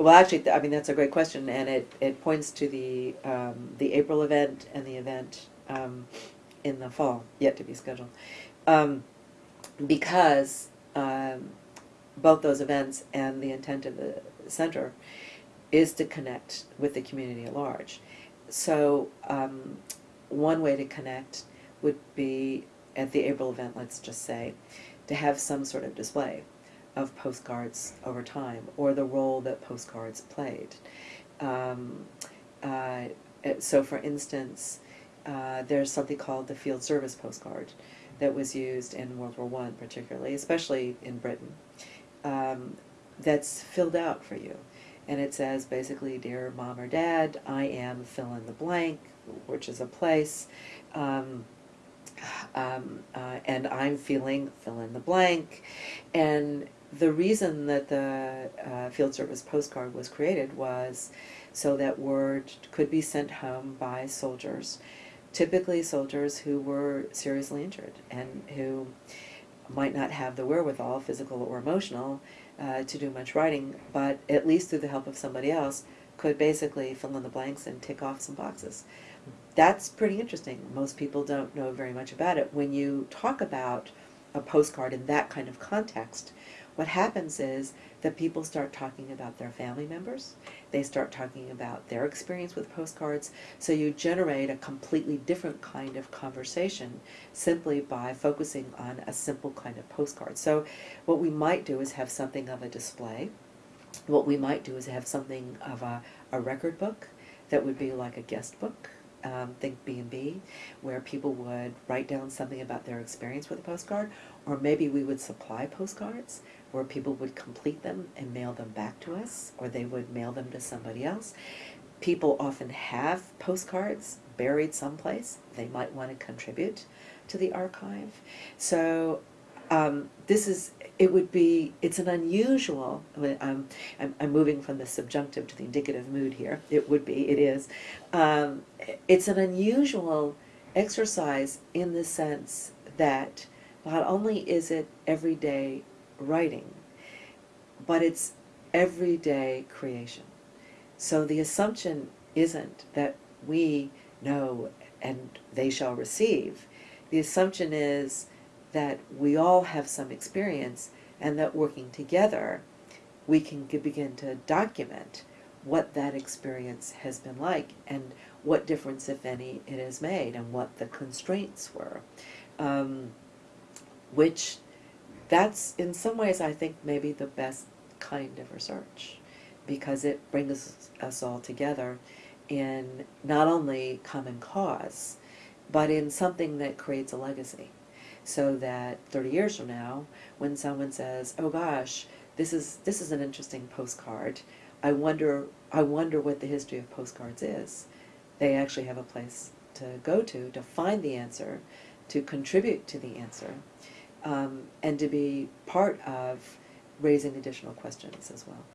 Well, actually, I mean, that's a great question, and it, it points to the, um, the April event and the event, um, in the fall, yet to be scheduled. Um, because, um, both those events and the intent of the center is to connect with the community at large. So, um, one way to connect would be at the April event, let's just say, to have some sort of display of postcards over time or the role that postcards played. Um, uh, so, for instance, uh, there's something called the field service postcard that was used in World War One, particularly, especially in Britain. Um, that's filled out for you, and it says basically, "Dear Mom or Dad, I am fill in the blank, which is a place." Um, um, uh, and I'm feeling fill in the blank. And the reason that the uh, field service postcard was created was so that word could be sent home by soldiers, typically soldiers who were seriously injured and who might not have the wherewithal, physical or emotional, uh, to do much writing, but at least through the help of somebody else, could basically fill in the blanks and tick off some boxes. That's pretty interesting. Most people don't know very much about it. When you talk about a postcard in that kind of context, what happens is that people start talking about their family members. They start talking about their experience with postcards. So you generate a completely different kind of conversation simply by focusing on a simple kind of postcard. So what we might do is have something of a display. What we might do is have something of a, a record book that would be like a guest book um, think B&B, where people would write down something about their experience with a postcard, or maybe we would supply postcards where people would complete them and mail them back to us, or they would mail them to somebody else. People often have postcards buried someplace. They might want to contribute to the archive. So um, this is it would be it's an unusual um, I'm, I'm moving from the subjunctive to the indicative mood here. It would be it is. Um, it's an unusual exercise in the sense that not only is it everyday writing but it's everyday creation. So the assumption isn't that we know and they shall receive. The assumption is that we all have some experience and that working together we can begin to document what that experience has been like and what difference, if any, it has made and what the constraints were. Um, which that's in some ways I think maybe the best kind of research because it brings us all together in not only common cause but in something that creates a legacy so that 30 years from now, when someone says, "Oh gosh, this is this is an interesting postcard. I wonder I wonder what the history of postcards is." They actually have a place to go to to find the answer, to contribute to the answer, um, and to be part of raising additional questions as well.